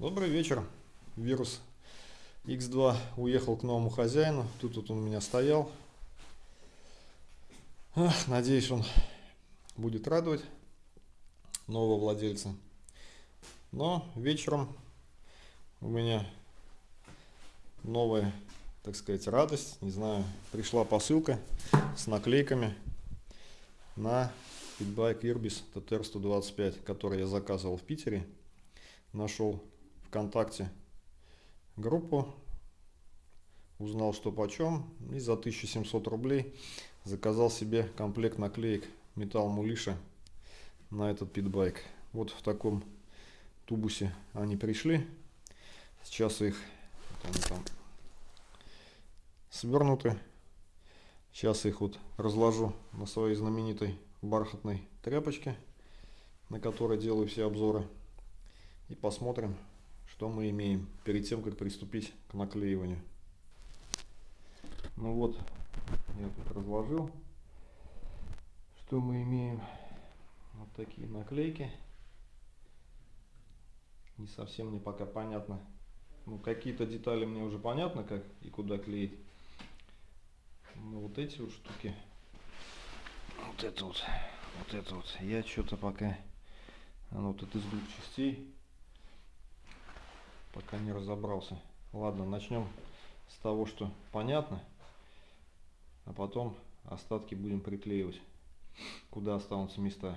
Добрый вечер. Вирус X2 уехал к новому хозяину. Тут вот он у меня стоял. Ах, надеюсь, он будет радовать нового владельца. Но вечером у меня новая, так сказать, радость. Не знаю, пришла посылка с наклейками на Питбайк Irbis TTR-125, который я заказывал в Питере. Нашел ВКонтакте группу, узнал, что почем, и за 1700 рублей заказал себе комплект наклеек металл мулиша на этот питбайк. Вот в таком тубусе они пришли. Сейчас их они там свернуты. Сейчас их вот разложу на своей знаменитой бархатной тряпочке, на которой делаю все обзоры. И посмотрим, что мы имеем перед тем, как приступить к наклеиванию. Ну вот, я тут разложил, что мы имеем. Вот такие наклейки. Не совсем мне пока понятно. Ну, какие-то детали мне уже понятно, как и куда клеить. Но вот эти вот штуки, вот это вот, вот это вот, я что-то пока, оно вот это из двух частей, пока не разобрался. Ладно, начнем с того, что понятно, а потом остатки будем приклеивать, куда останутся места.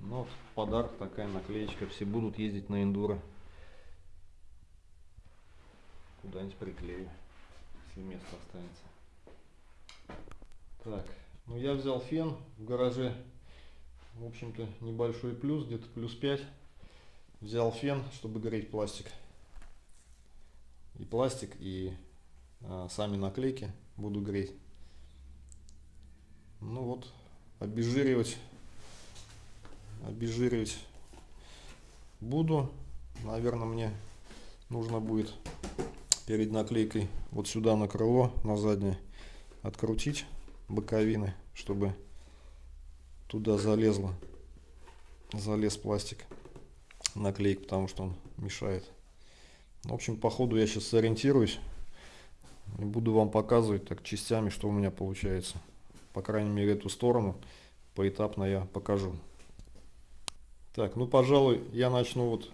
Ну, вот подарок такая наклеечка, все будут ездить на эндуро. Куда-нибудь приклею, если место останется. Так, ну я взял фен в гараже, в общем-то небольшой плюс, где-то плюс 5 взял фен, чтобы греть пластик. И пластик, и а, сами наклейки буду греть. Ну вот, обезжиривать, обезжиривать буду. Наверное, мне нужно будет перед наклейкой вот сюда на крыло, на заднее, открутить боковины, чтобы туда залезло, залез пластик наклейк, потому что он мешает. В общем, по ходу я сейчас сориентируюсь и буду вам показывать так частями, что у меня получается. По крайней мере, эту сторону поэтапно я покажу. Так, ну, пожалуй, я начну вот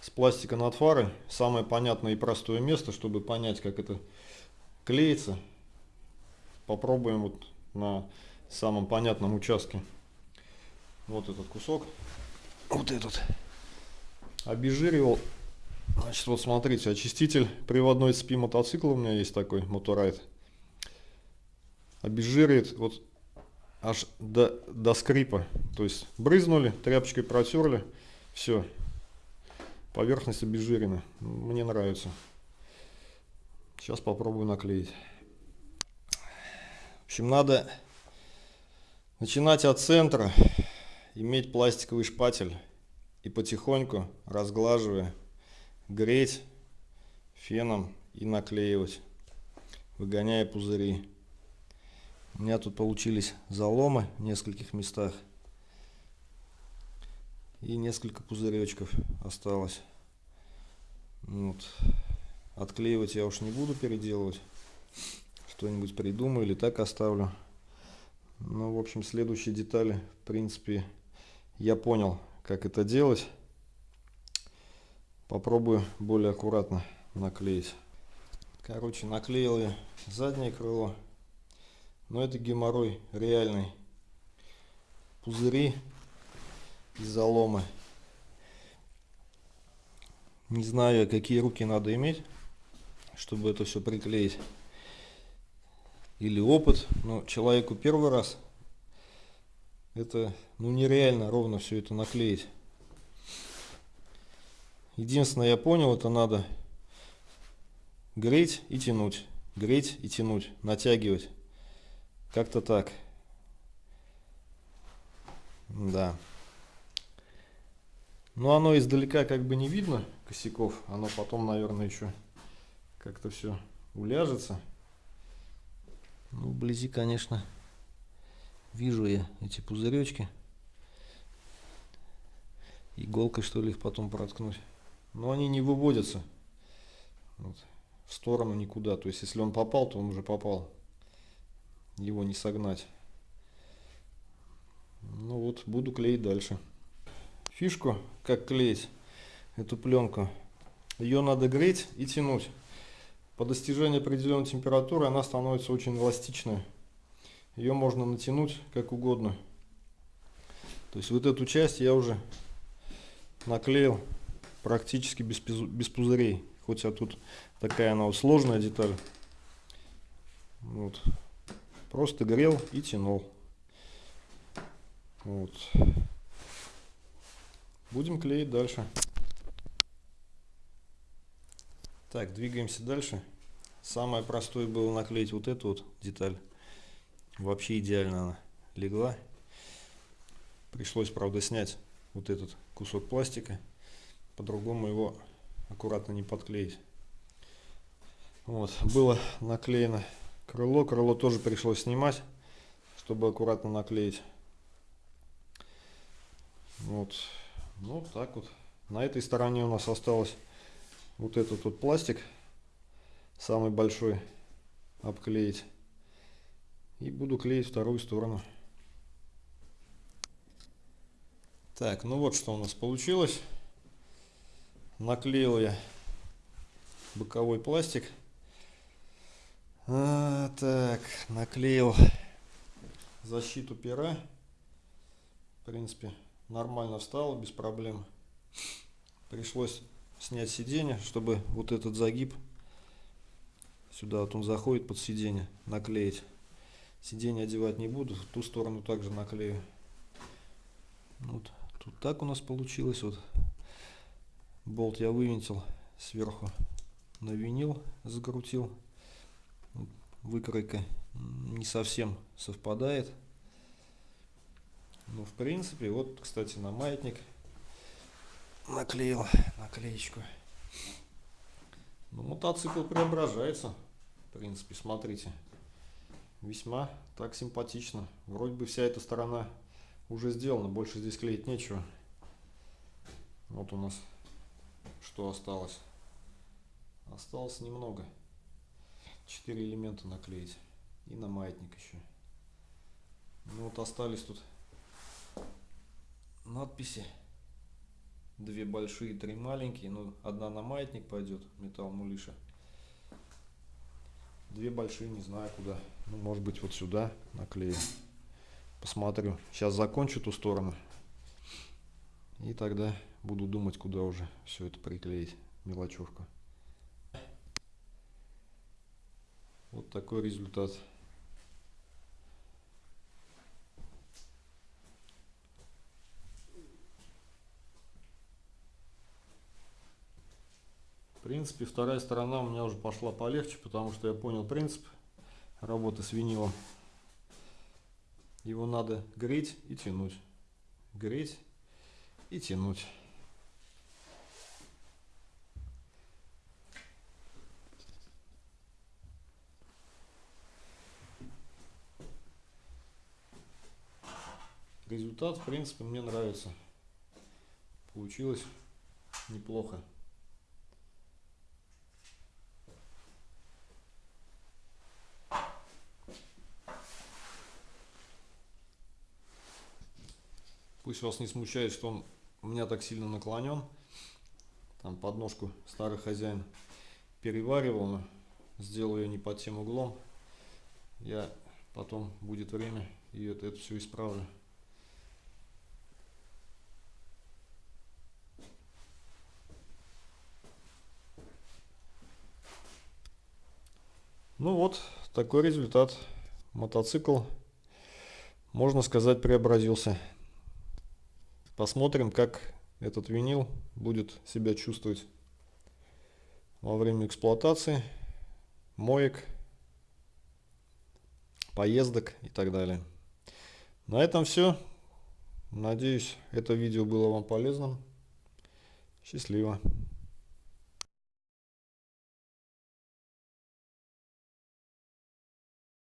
с пластика над фарой. Самое понятное и простое место, чтобы понять, как это клеится. Попробуем вот на самом понятном участке. Вот этот кусок. Вот этот обезжиривал. Значит, вот смотрите, очиститель приводной цепи мотоцикла у меня есть такой, моторайт. Обезжиривает вот аж до, до скрипа. То есть брызнули, тряпочкой протерли, все. Поверхность обезжирена. Мне нравится. Сейчас попробую наклеить. В общем, надо начинать от центра, иметь пластиковый шпатель и потихоньку разглаживая греть феном и наклеивать выгоняя пузыри. У меня тут получились заломы в нескольких местах. И несколько пузыречков осталось. Вот. отклеивать я уж не буду переделывать. Что-нибудь придумаю или так оставлю. Ну в общем следующие детали в принципе я понял как это делать. Попробую более аккуратно наклеить. Короче, наклеил я заднее крыло. Но это геморрой реальный. Пузыри и заломы. Не знаю, какие руки надо иметь, чтобы это все приклеить. Или опыт. Но человеку первый раз это ну нереально ровно все это наклеить. Единственное, я понял, это надо греть и тянуть, греть и тянуть, натягивать. Как-то так. Да. Но оно издалека как бы не видно косяков. Оно потом, наверное, еще как-то все уляжется. Ну, вблизи, конечно, Вижу я эти пузыречки. иголкой что ли их потом проткнуть. Но они не выводятся вот, в сторону никуда. То есть если он попал, то он уже попал. Его не согнать. Ну вот, буду клеить дальше. Фишку, как клеить эту пленку, ее надо греть и тянуть. По достижении определенной температуры она становится очень эластичной. Ее можно натянуть как угодно. То есть вот эту часть я уже наклеил практически без, без пузырей. Хоть а тут такая она вот сложная деталь. Вот. Просто грел и тянул. Вот. Будем клеить дальше. Так, двигаемся дальше. Самое простое было наклеить вот эту вот деталь. Вообще идеально она легла. Пришлось, правда, снять вот этот кусок пластика. По-другому его аккуратно не подклеить. Вот, было наклеено крыло. Крыло тоже пришлось снимать, чтобы аккуратно наклеить. Вот, ну так вот. На этой стороне у нас осталось вот этот вот пластик, самый большой, обклеить. И буду клеить вторую сторону. Так, ну вот что у нас получилось. Наклеил я боковой пластик. А, так, наклеил защиту пера. В принципе, нормально встал, без проблем. Пришлось снять сиденье, чтобы вот этот загиб сюда вот он заходит под сиденье, наклеить. Сиденье одевать не буду, в ту сторону также наклею. Вот тут так у нас получилось. Вот болт я вывинтил сверху на винил, закрутил. Выкройка не совсем совпадает. Ну, в принципе, вот, кстати, на маятник наклеил наклеечку. Ну, мотоцикл преображается. В принципе, смотрите. Весьма так симпатично. Вроде бы вся эта сторона уже сделана. Больше здесь клеить нечего. Вот у нас что осталось. Осталось немного. Четыре элемента наклеить. И на маятник еще. Ну вот остались тут надписи. Две большие, три маленькие. Ну, одна на маятник пойдет, металл мулиша. Две большие, не знаю куда. Ну, может быть, вот сюда наклею. Посмотрю. Сейчас закончу ту сторону. И тогда буду думать, куда уже все это приклеить. Мелочевку. Вот такой результат. Принципе, вторая сторона у меня уже пошла полегче, потому что я понял принцип работы с винилом. Его надо греть и тянуть. Греть и тянуть. Результат, в принципе, мне нравится. Получилось неплохо. Пусть вас не смущает, что он у меня так сильно наклонен. Там подножку старый хозяин переваривал, но сделал ее не под тем углом. Я потом будет время и это, это все исправлю. Ну вот, такой результат. Мотоцикл, можно сказать, преобразился. Посмотрим, как этот винил будет себя чувствовать во время эксплуатации, моек, поездок и так далее. На этом все. Надеюсь, это видео было вам полезным. Счастливо.